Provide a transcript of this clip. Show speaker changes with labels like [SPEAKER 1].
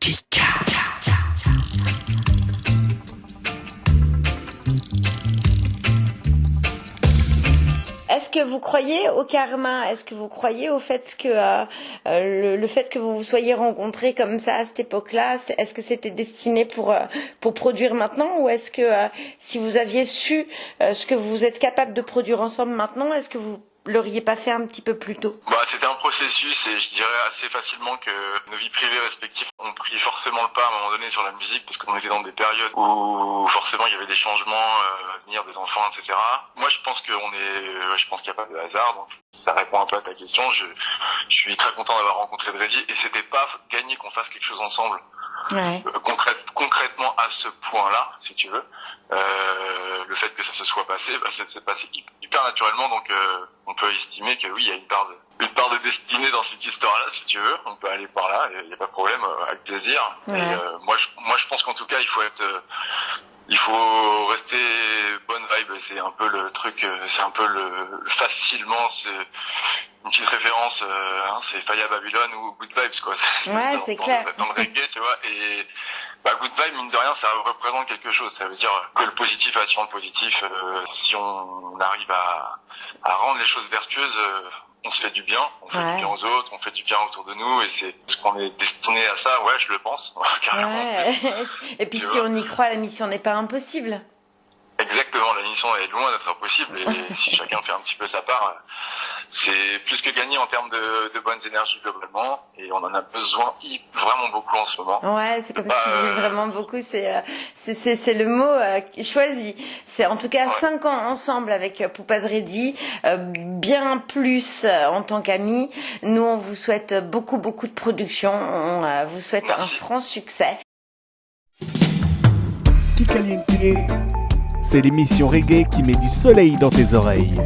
[SPEAKER 1] Kika.
[SPEAKER 2] Est-ce que vous croyez au karma? Est-ce que vous croyez au fait que euh, euh, le, le, fait que vous vous soyez rencontrés comme ça à cette époque-là, est-ce que c'était destiné pour euh, pour produire maintenant? Ou est-ce que euh, si vous aviez su euh, ce que vous êtes capable de produire ensemble maintenant, est-ce que vous l'auriez pas fait un petit peu plus tôt?
[SPEAKER 3] Bah, C'était un processus et je dirais assez facilement que nos vies privées respectives ont pris forcément le pas à un moment donné sur la musique parce qu'on était dans des périodes où forcément il y avait des changements euh, à venir, des enfants, etc. Moi je pense qu'on est, je pense qu'il n'y a pas de hasard donc ça répond un peu à ta question. Je, je suis très content d'avoir rencontré Dreddy et c'était pas gagné qu'on fasse quelque chose ensemble.
[SPEAKER 2] Ouais.
[SPEAKER 3] Euh, concrète, concrètement à ce point-là, si tu veux, euh, que ça se soit passé, bah, ça s'est passé hyper naturellement, donc euh, on peut estimer que oui, il y a une part de, une part de destinée dans cette histoire-là, si tu veux. On peut aller par là, il n'y a pas de problème, euh, avec plaisir.
[SPEAKER 2] Ouais.
[SPEAKER 3] Et, euh, moi, je, moi, je pense qu'en tout cas, il faut être, euh, il faut rester bonne vibe. C'est un peu le truc, euh, c'est un peu le facilement, c'est une petite référence, euh, hein, c'est Faya Babylon ou Good Vibes quoi.
[SPEAKER 2] Ouais, c'est clair.
[SPEAKER 3] Dans le reggae, tu vois. Et bah, Good Vibe, mine de rien, ça représente quelque chose. Ça veut dire que le positif attire le positif. Euh, si on arrive à, à rendre les choses vertueuses, euh, on se fait du bien, on fait
[SPEAKER 2] Ouais.
[SPEAKER 3] du bien aux autres, on fait du bien autour de nous, et c'est ce qu'on est destiné à ça. Ouais, je le pense carrément.
[SPEAKER 2] Ouais. Et puis
[SPEAKER 3] Tu
[SPEAKER 2] si
[SPEAKER 3] vois.
[SPEAKER 2] on y croit, la mission n'est pas impossible.
[SPEAKER 3] Exactement, la mission est loin d'être impossible et si chacun fait un petit peu sa part, c'est plus que gagné en termes de, de bonnes énergies globalement et on en a besoin vraiment beaucoup en ce moment.
[SPEAKER 2] Ouais, c'est comme
[SPEAKER 3] Bah,
[SPEAKER 2] tu dis
[SPEAKER 3] euh,
[SPEAKER 2] vraiment beaucoup. C'est euh, c'est c'est c'est le mot euh, choisi. C'est en tout cas
[SPEAKER 3] Ouais.
[SPEAKER 2] cinq ans ensemble avec Poupaz Reddy, euh, bien plus euh, en tant qu'amis. Nous, on vous souhaite beaucoup beaucoup de production. On euh, vous souhaite
[SPEAKER 3] Merci.
[SPEAKER 2] un franc succès.
[SPEAKER 1] Kikaliente. C'est l'émission reggae qui met du soleil dans tes oreilles.